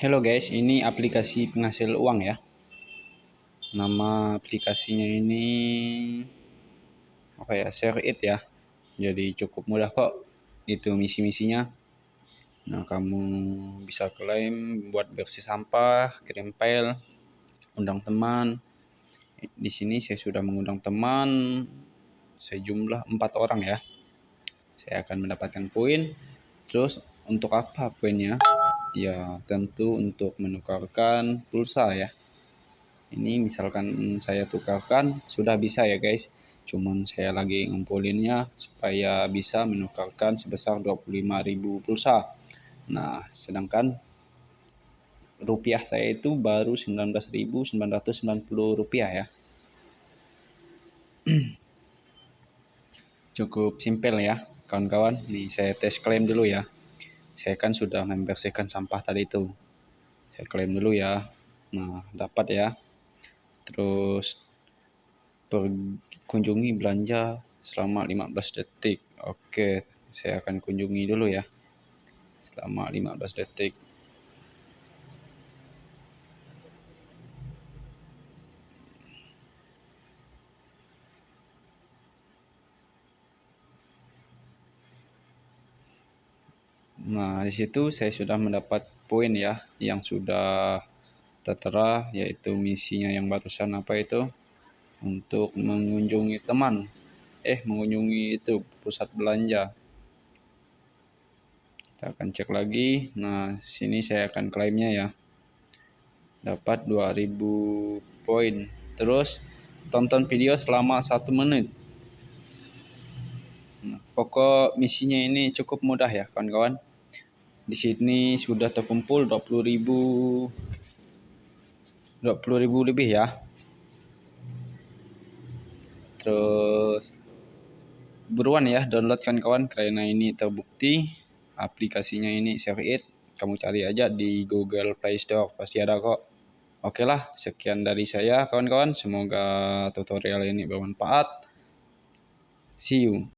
Hello guys, ini aplikasi penghasil uang ya. Nama aplikasinya ini apa ya? Share it ya. Jadi cukup mudah kok. Itu misi-misinya. Nah, kamu bisa klaim buat bersih sampah, kirim file, undang teman. Di sini saya sudah mengundang teman sejumlah empat orang ya. Saya akan mendapatkan poin. Terus untuk apa poinnya? Ya, tentu untuk menukarkan pulsa ya. Ini misalkan saya tukarkan, sudah bisa ya guys. Cuman saya lagi ngumpulinnya supaya bisa menukarkan sebesar 25.000 pulsa. Nah, sedangkan rupiah saya itu baru 19.990 rupiah ya. Cukup simpel ya, kawan-kawan. Nih saya tes klaim dulu ya saya kan sudah membersihkan sampah tadi itu. Saya klaim dulu ya. Nah dapat ya. Terus kunjungi belanja selama 15 detik. Oke saya akan kunjungi dulu ya. Selama 15 detik Nah, di situ saya sudah mendapat poin ya yang sudah tertera yaitu misinya yang barusan apa itu untuk mengunjungi teman. Eh, mengunjungi itu pusat belanja. Kita akan cek lagi. Nah, sini saya akan klaimnya ya. Dapat 2000 poin. Terus tonton video selama satu menit. Nah, pokok misinya ini cukup mudah ya kawan-kawan di sini sudah terkumpul 20.000 20.000 lebih ya. Terus buruan ya download kan kawan karena ini terbukti aplikasinya ini share it. Kamu cari aja di Google Play Store pasti ada kok. Oke lah sekian dari saya kawan-kawan. Semoga tutorial ini bermanfaat. See you